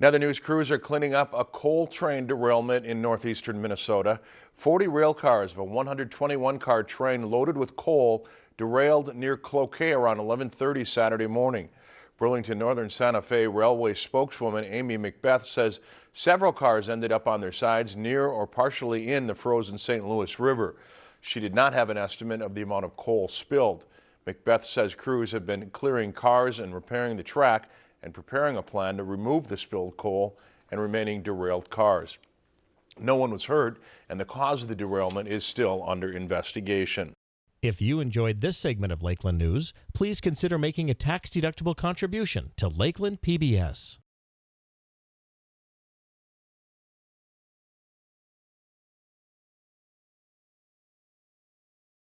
In other news, crews are cleaning up a coal train derailment in northeastern Minnesota. 40 rail cars of a 121-car train loaded with coal derailed near Cloquet around 1130 Saturday morning. Burlington Northern Santa Fe Railway spokeswoman Amy McBeth says several cars ended up on their sides near or partially in the frozen St. Louis River. She did not have an estimate of the amount of coal spilled. McBeth says crews have been clearing cars and repairing the track and preparing a plan to remove the spilled coal and remaining derailed cars. No one was hurt, and the cause of the derailment is still under investigation. If you enjoyed this segment of Lakeland News, please consider making a tax-deductible contribution to Lakeland PBS.